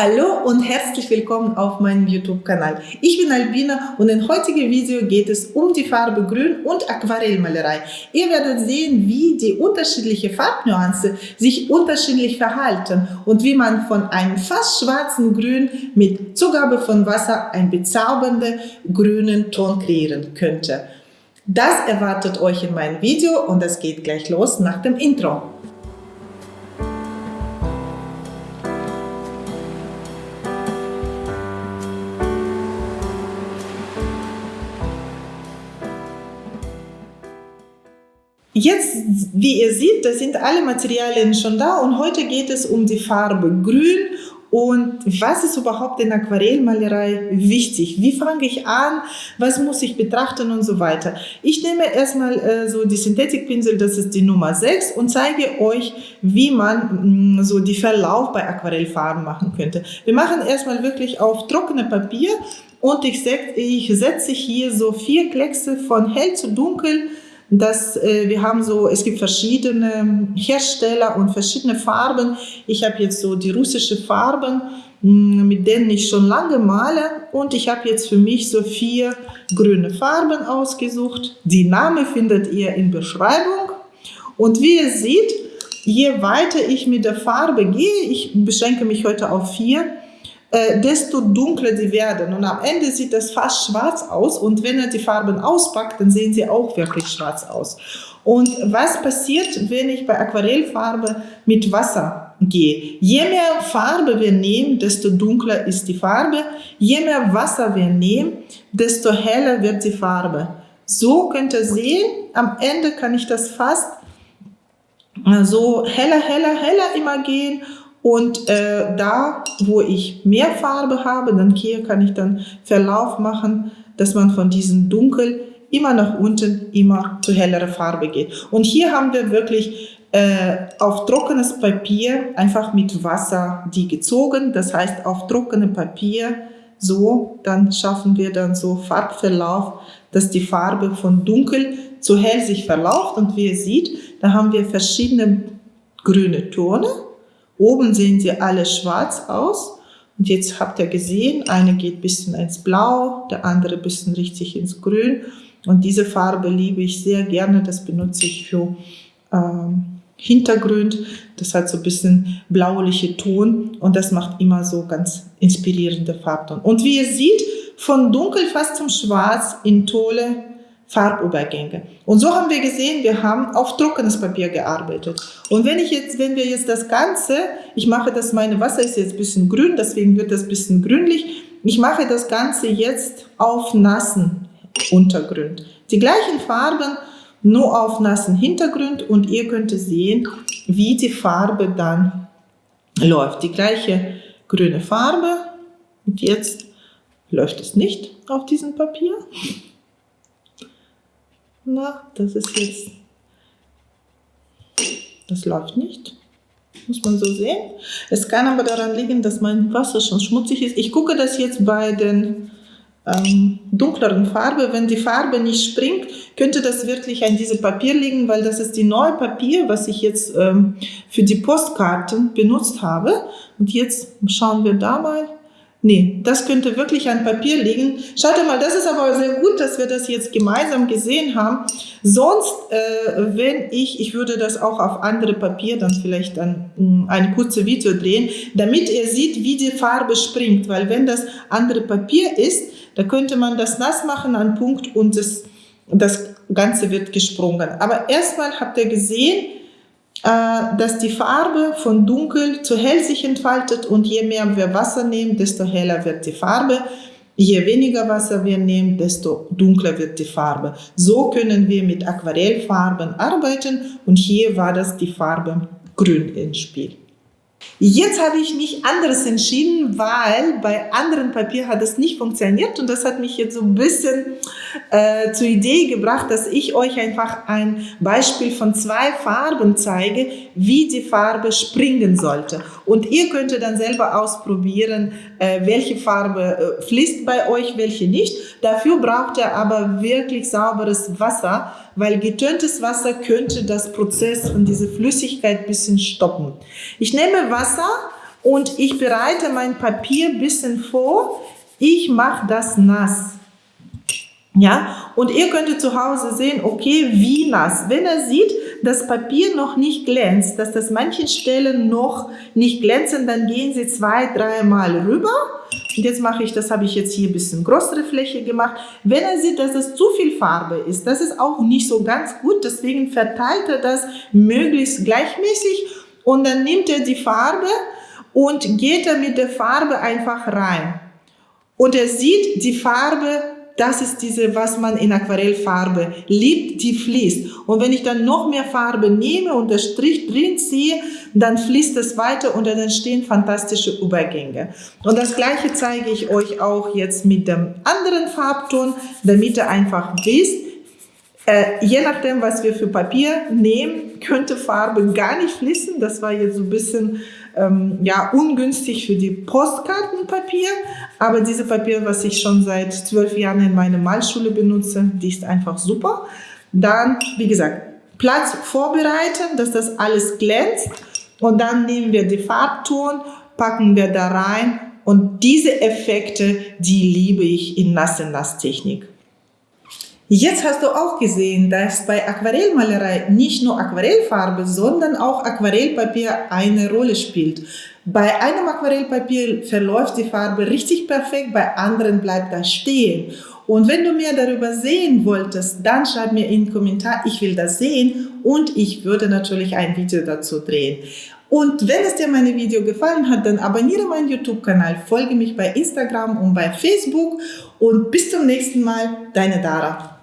Hallo und herzlich willkommen auf meinem YouTube-Kanal. Ich bin Albina und im heutigen Video geht es um die Farbe Grün und Aquarellmalerei. Ihr werdet sehen, wie die unterschiedlichen Farbnuancen sich unterschiedlich verhalten und wie man von einem fast schwarzen Grün mit Zugabe von Wasser einen bezaubernden grünen Ton kreieren könnte. Das erwartet euch in meinem Video und es geht gleich los nach dem Intro. Jetzt, wie ihr seht, da sind alle Materialien schon da und heute geht es um die Farbe Grün und was ist überhaupt in Aquarellmalerei wichtig? Wie fange ich an? Was muss ich betrachten und so weiter? Ich nehme erstmal äh, so die Synthetikpinsel, das ist die Nummer 6 und zeige euch, wie man mh, so die Verlauf bei Aquarellfarben machen könnte. Wir machen erstmal wirklich auf trockene Papier und ich, ich setze hier so vier Kleckse von hell zu dunkel dass äh, wir haben so, es gibt verschiedene Hersteller und verschiedene Farben. Ich habe jetzt so die russische Farben, hm, mit denen ich schon lange male und ich habe jetzt für mich so vier grüne Farben ausgesucht. Die Name findet ihr in Beschreibung und wie ihr seht, je weiter ich mit der Farbe gehe, ich beschränke mich heute auf vier, äh, desto dunkler sie werden. Und am Ende sieht das fast schwarz aus. Und wenn er die Farben auspackt, dann sehen sie auch wirklich schwarz aus. Und was passiert, wenn ich bei Aquarellfarbe mit Wasser gehe? Je mehr Farbe wir nehmen, desto dunkler ist die Farbe. Je mehr Wasser wir nehmen, desto heller wird die Farbe. So könnt ihr sehen, am Ende kann ich das fast so heller, heller, heller immer gehen und äh, da, wo ich mehr Farbe habe, dann hier kann ich dann Verlauf machen, dass man von diesem Dunkel immer nach unten, immer zu hellerer Farbe geht. Und hier haben wir wirklich äh, auf trockenes Papier einfach mit Wasser die gezogen. Das heißt, auf trockenem Papier so, dann schaffen wir dann so Farbverlauf, dass die Farbe von dunkel zu hell sich verlauft. Und wie ihr seht, da haben wir verschiedene grüne Tone Oben sehen sie alle schwarz aus. Und jetzt habt ihr gesehen, eine geht ein bisschen ins Blau, der andere ein bisschen richtig ins Grün. Und diese Farbe liebe ich sehr gerne. Das benutze ich für ähm, Hintergrund. Das hat so ein bisschen blauliche Ton und das macht immer so ganz inspirierende Farbton. Und wie ihr seht, von dunkel fast zum schwarz in tolle Farbübergänge. Und so haben wir gesehen, wir haben auf trockenes Papier gearbeitet. Und wenn ich jetzt, wenn wir jetzt das Ganze, ich mache das, meine Wasser ist jetzt ein bisschen grün, deswegen wird das ein bisschen grünlich. Ich mache das Ganze jetzt auf nassen Untergrund. Die gleichen Farben, nur auf nassen Hintergrund und ihr könnt sehen, wie die Farbe dann läuft. Die gleiche grüne Farbe und jetzt läuft es nicht auf diesem Papier. Na, das ist jetzt, das läuft nicht. Muss man so sehen. Es kann aber daran liegen, dass mein Wasser schon schmutzig ist. Ich gucke das jetzt bei den ähm, dunkleren Farbe. Wenn die Farbe nicht springt, könnte das wirklich an diesem Papier liegen, weil das ist die neue Papier, was ich jetzt ähm, für die Postkarten benutzt habe. Und jetzt schauen wir da mal. Nee, das könnte wirklich an Papier liegen. Schaut mal, das ist aber sehr gut, dass wir das jetzt gemeinsam gesehen haben. Sonst, äh, wenn ich, ich würde das auch auf andere Papier dann vielleicht dann mh, hm, ein kurzes Video drehen, damit ihr seht, wie die Farbe springt. Weil wenn das andere Papier ist, da könnte man das nass machen an Punkt und das, das Ganze wird gesprungen. Aber erstmal habt ihr gesehen, dass die Farbe von dunkel zu hell sich entfaltet und je mehr wir Wasser nehmen, desto heller wird die Farbe. Je weniger Wasser wir nehmen, desto dunkler wird die Farbe. So können wir mit Aquarellfarben arbeiten und hier war das die Farbe grün ins Spiel. Jetzt habe ich mich anderes entschieden, weil bei anderen Papier hat es nicht funktioniert und das hat mich jetzt so ein bisschen äh, zur Idee gebracht, dass ich euch einfach ein Beispiel von zwei Farben zeige, wie die Farbe springen sollte. Und ihr könnt dann selber ausprobieren, äh, welche Farbe äh, fließt bei euch, welche nicht. Dafür braucht ihr aber wirklich sauberes Wasser, weil getöntes Wasser könnte das Prozess von dieser Flüssigkeit ein bisschen stoppen. Ich nehme Wasser und ich bereite mein Papier ein bisschen vor. Ich mache das nass. Ja, und ihr könntet zu Hause sehen, okay, wie nass. Wenn er sieht, das Papier noch nicht glänzt, dass das manchen Stellen noch nicht glänzen, dann gehen Sie zwei, dreimal rüber. Und jetzt mache ich, das habe ich jetzt hier ein bisschen größere Fläche gemacht. Wenn er sieht, dass es zu viel Farbe ist, das ist auch nicht so ganz gut, deswegen verteilt er das möglichst gleichmäßig und dann nimmt er die Farbe und geht er mit der Farbe einfach rein. Und er sieht, die Farbe das ist diese, was man in Aquarellfarbe liebt, die fließt. Und wenn ich dann noch mehr Farbe nehme und der Strich drin ziehe, dann fließt es weiter und dann entstehen fantastische Übergänge. Und das gleiche zeige ich euch auch jetzt mit dem anderen Farbton, damit ihr einfach wisst, äh, je nachdem, was wir für Papier nehmen, könnte Farbe gar nicht fließen. Das war jetzt so ein bisschen ähm, ja, ungünstig für die Postkartenpapier. Aber diese Papier, was ich schon seit zwölf Jahren in meiner Malschule benutze, die ist einfach super. Dann, wie gesagt, Platz vorbereiten, dass das alles glänzt. Und dann nehmen wir die Farbton, packen wir da rein. Und diese Effekte, die liebe ich in Nass-in-Nass-Technik. Jetzt hast du auch gesehen, dass bei Aquarellmalerei nicht nur Aquarellfarbe, sondern auch Aquarellpapier eine Rolle spielt. Bei einem Aquarellpapier verläuft die Farbe richtig perfekt, bei anderen bleibt das stehen. Und wenn du mehr darüber sehen wolltest, dann schreib mir in den Kommentar, ich will das sehen und ich würde natürlich ein Video dazu drehen. Und wenn es dir meine Video gefallen hat, dann abonniere meinen YouTube-Kanal, folge mich bei Instagram und bei Facebook und bis zum nächsten Mal, deine Dara.